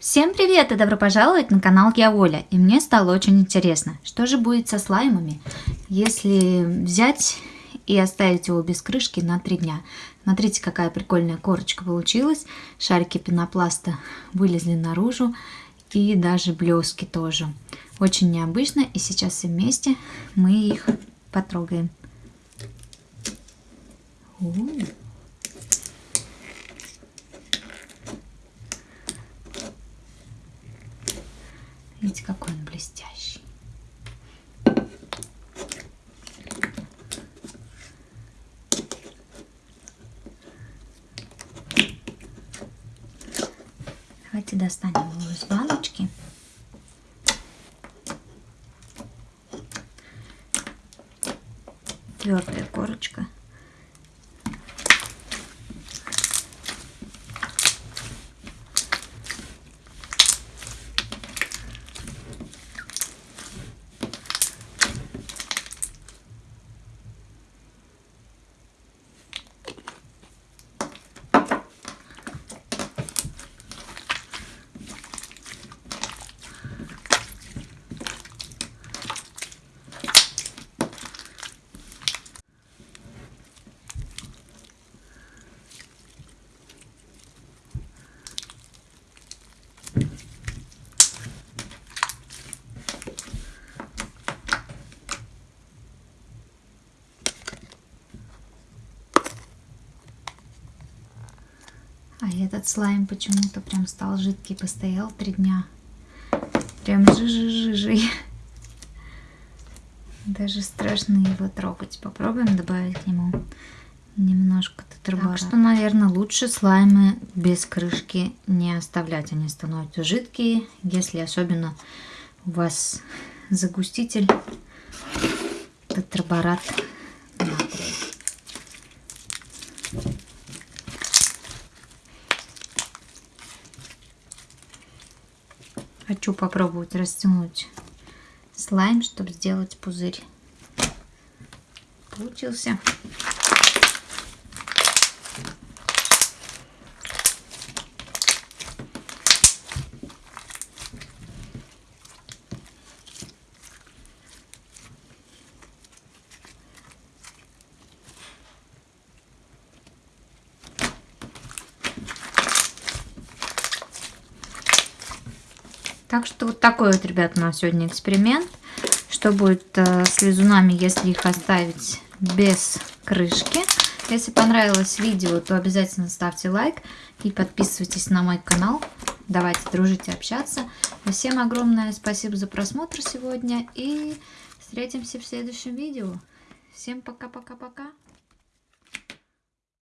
Всем привет и добро пожаловать на канал Я Оля. И мне стало очень интересно, что же будет со слаймами, если взять и оставить его без крышки на 3 дня. Смотрите, какая прикольная корочка получилась. Шарики пенопласта вылезли наружу и даже блески тоже. Очень необычно и сейчас все вместе мы их потрогаем. У Видите, какой он блестящий. Давайте достанем его из баночки. Твердая корочка. А этот слайм почему-то прям стал жидкий, постоял три дня. Прям жижи-жижи. Даже страшно его трогать. Попробуем добавить к нему немножко тетрабора. Так что, наверное, лучше слаймы без крышки не оставлять. Они становятся жидкие, если особенно у вас загуститель тетраборат Хочу попробовать растянуть слайм, чтобы сделать пузырь. Получился. Так что вот такой вот, ребят, у нас сегодня эксперимент. Что будет э, с лизунами, если их оставить без крышки. Если понравилось видео, то обязательно ставьте лайк и подписывайтесь на мой канал. Давайте дружить и общаться. Всем огромное спасибо за просмотр сегодня и встретимся в следующем видео. Всем пока-пока-пока.